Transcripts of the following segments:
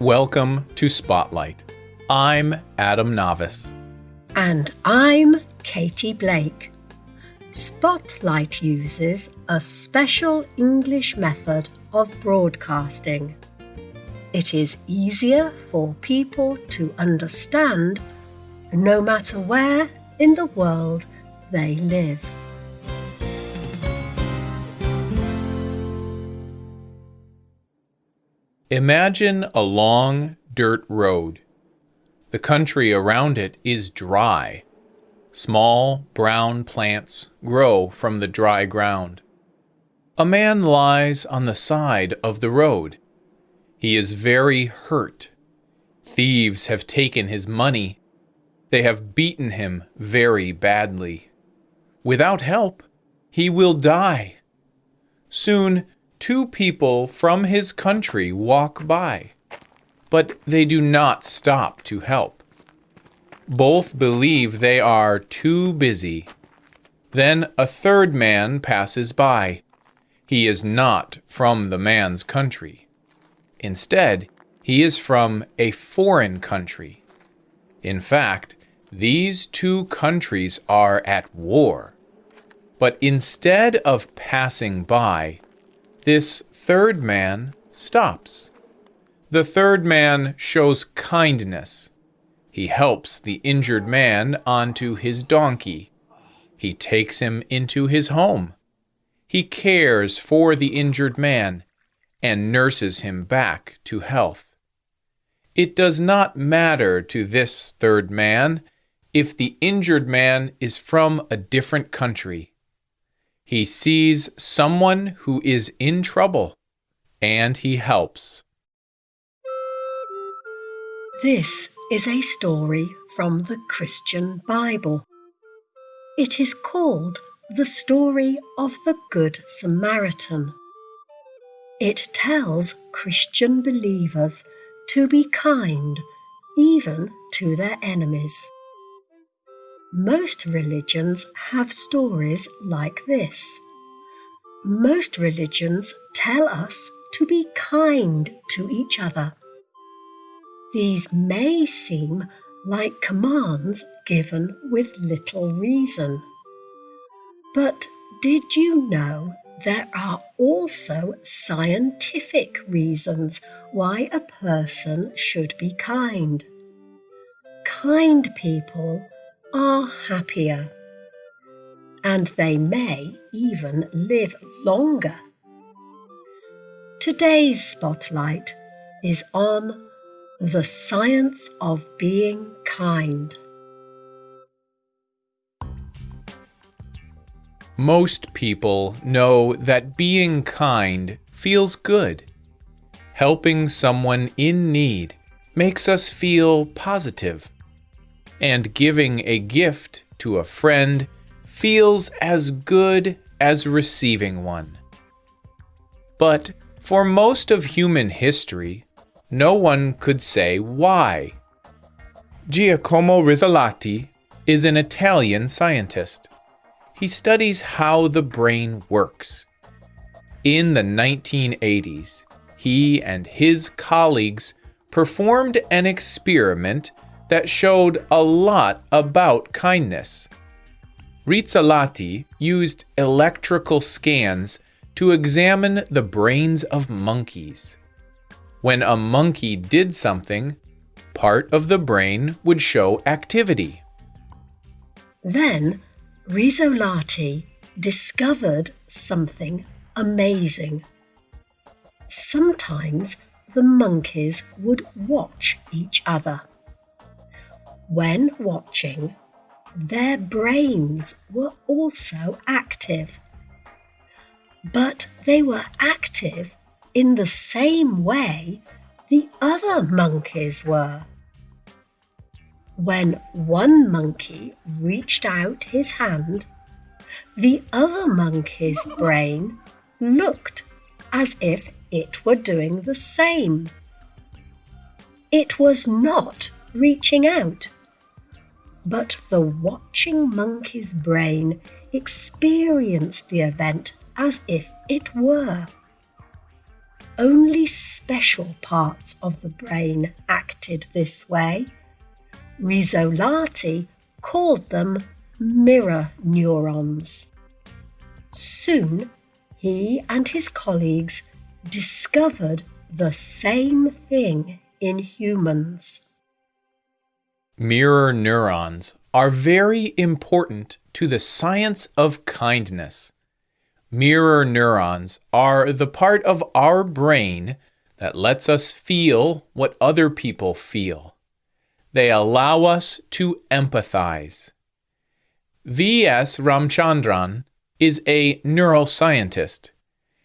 Welcome to Spotlight. I'm Adam Navis. And I'm Katie Blake. Spotlight uses a special English method of broadcasting. It is easier for people to understand no matter where in the world they live. Imagine a long dirt road. The country around it is dry. Small brown plants grow from the dry ground. A man lies on the side of the road. He is very hurt. Thieves have taken his money. They have beaten him very badly. Without help, he will die. Soon, two people from his country walk by, but they do not stop to help. Both believe they are too busy. Then a third man passes by. He is not from the man's country. Instead, he is from a foreign country. In fact, these two countries are at war. But instead of passing by, this third man stops. The third man shows kindness. He helps the injured man onto his donkey. He takes him into his home. He cares for the injured man and nurses him back to health. It does not matter to this third man if the injured man is from a different country. He sees someone who is in trouble and he helps. This is a story from the Christian Bible. It is called the story of the Good Samaritan. It tells Christian believers to be kind even to their enemies. Most religions have stories like this. Most religions tell us to be kind to each other. These may seem like commands given with little reason. But did you know there are also scientific reasons why a person should be kind? Kind people are happier. And they may even live longer. Today's spotlight is on the science of being kind. Most people know that being kind feels good. Helping someone in need makes us feel positive and giving a gift to a friend feels as good as receiving one. But for most of human history, no one could say why. Giacomo Rizzolatti is an Italian scientist. He studies how the brain works. In the 1980s, he and his colleagues performed an experiment that showed a lot about kindness. Rizzolatti used electrical scans to examine the brains of monkeys. When a monkey did something, part of the brain would show activity. Then Rizzolatti discovered something amazing. Sometimes the monkeys would watch each other. When watching, their brains were also active. But they were active in the same way the other monkeys were. When one monkey reached out his hand, the other monkey's brain looked as if it were doing the same. It was not reaching out but the watching monkey's brain experienced the event as if it were. only special parts of the brain acted this way. Rizzolatti called them mirror neurons. Soon, he and his colleagues discovered the same thing in humans. Mirror neurons are very important to the science of kindness. Mirror neurons are the part of our brain that lets us feel what other people feel. They allow us to empathize. V.S. Ramachandran is a neuroscientist.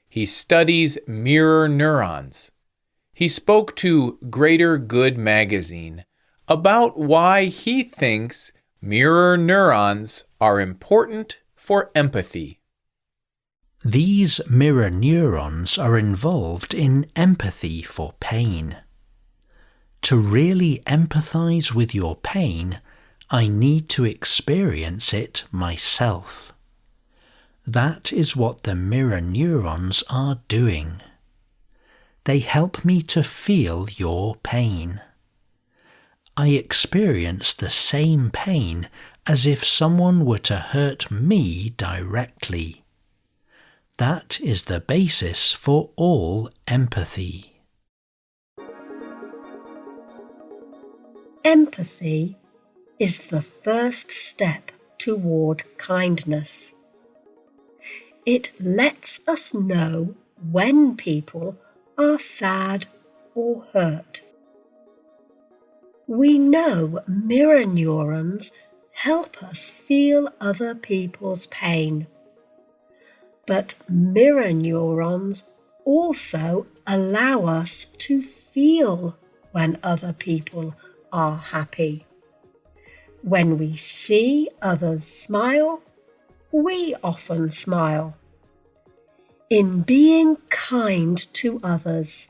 He studies mirror neurons. He spoke to Greater Good magazine about why he thinks mirror neurons are important for empathy. These mirror neurons are involved in empathy for pain. To really empathize with your pain, I need to experience it myself. That is what the mirror neurons are doing. They help me to feel your pain. I experience the same pain as if someone were to hurt me directly. That is the basis for all empathy. Empathy is the first step toward kindness. It lets us know when people are sad or hurt. We know mirror neurons help us feel other people's pain. But mirror neurons also allow us to feel when other people are happy. When we see others smile, we often smile. In being kind to others,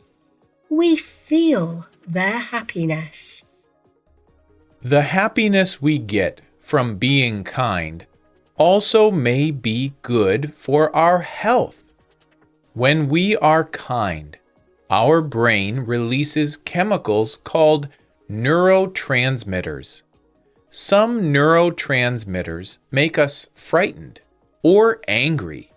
we feel their happiness. The happiness we get from being kind also may be good for our health. When we are kind, our brain releases chemicals called neurotransmitters. Some neurotransmitters make us frightened or angry.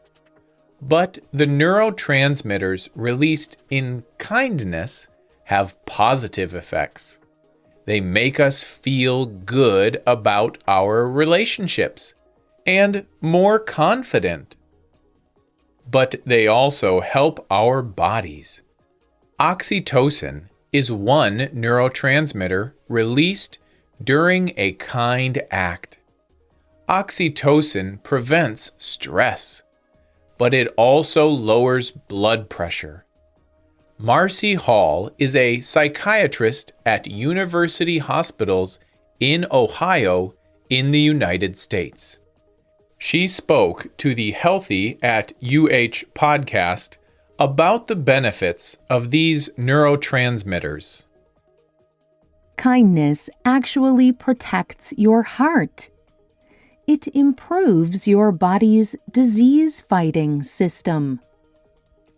But the neurotransmitters released in kindness have positive effects. They make us feel good about our relationships and more confident. But they also help our bodies. Oxytocin is one neurotransmitter released during a kind act. Oxytocin prevents stress, but it also lowers blood pressure. Marcy Hall is a psychiatrist at University Hospitals in Ohio in the United States. She spoke to the Healthy at UH podcast about the benefits of these neurotransmitters kindness actually protects your heart. It improves your body's disease fighting system.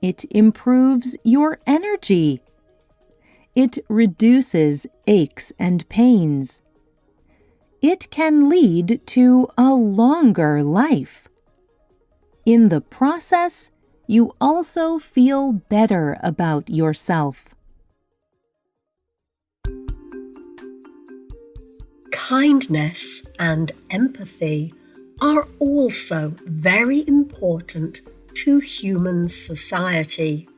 It improves your energy. It reduces aches and pains. It can lead to a longer life. In the process, you also feel better about yourself. kindness and empathy are also very important to human society.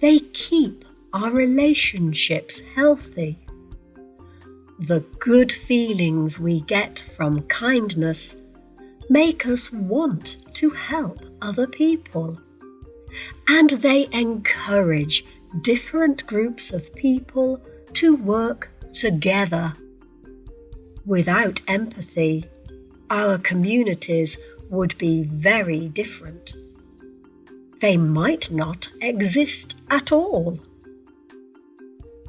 They keep our relationships healthy. The good feelings we get from kindness make us want to help other people. And they encourage different groups of people to work together Without empathy, our communities would be very different. They might not exist at all.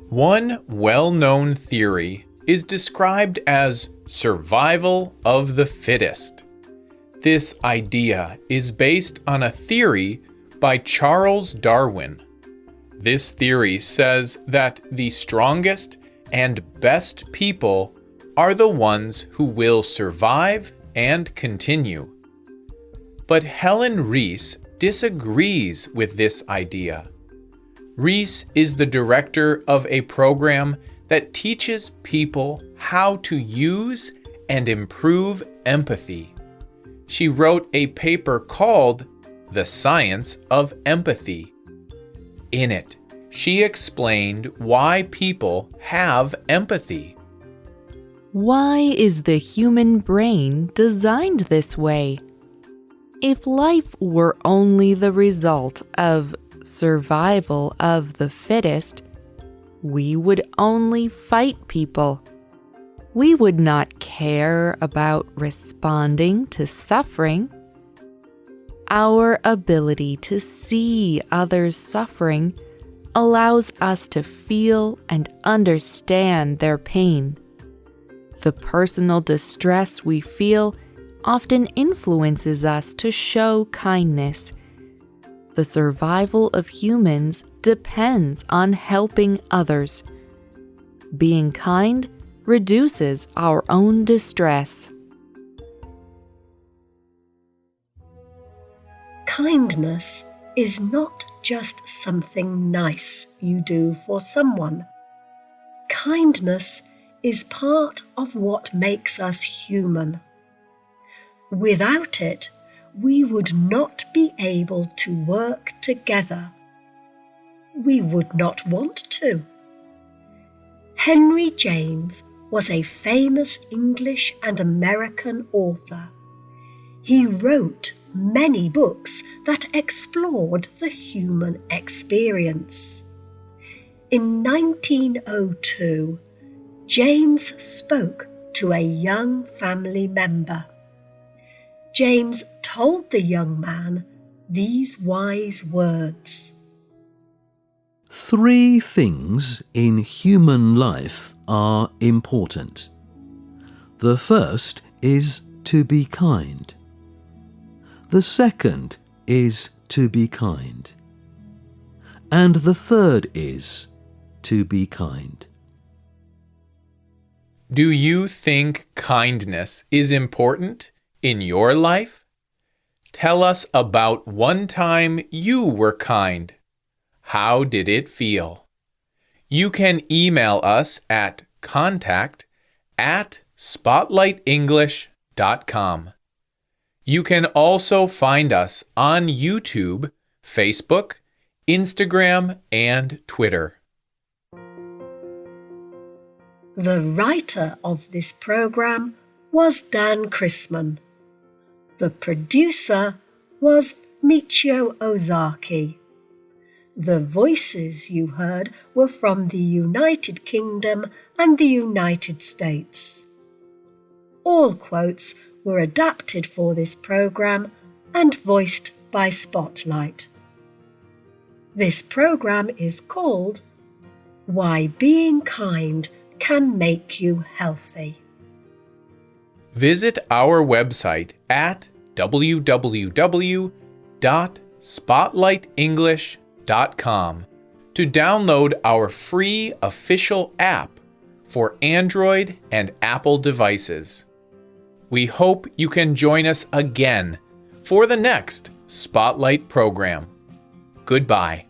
One well known theory is described as survival of the fittest. This idea is based on a theory by Charles Darwin. This theory says that the strongest and best people are the ones who will survive and continue. But Helen Riess disagrees with this idea. Riess is the director of a program that teaches people how to use and improve empathy. She wrote a paper called The Science of Empathy. In it, she explained why people have empathy. Why is the human brain designed this way? If life were only the result of survival of the fittest, we would only fight people. We would not care about responding to suffering. Our ability to see others suffering allows us to feel and understand their pain. The personal distress we feel often influences us to show kindness. The survival of humans depends on helping others. Being kind reduces our own distress. Kindness is not just something nice you do for someone. Kindness is part of what makes us human. Without it, we would not be able to work together. We would not want to. Henry James was a famous English and American author. He wrote many books that explored the human experience. In 1902, James spoke to a young family member. James told the young man these wise words Three things in human life are important. The first is to be kind. The second is to be kind. And the third is to be kind. Do you think kindness is important? In your life? Tell us about one time you were kind. How did it feel? You can email us at contact at spotlightenglish.com. You can also find us on YouTube, Facebook, Instagram, and Twitter. The writer of this program was Dan Chrisman. The producer was Michio Ozaki. The voices you heard were from the United Kingdom and the United States. All quotes were adapted for this program and voiced by Spotlight. This program is called Why Being Kind Can Make You Healthy. Visit our website at www.spotlightenglish.com to download our free official app for Android and Apple devices. We hope you can join us again for the next Spotlight program. Goodbye.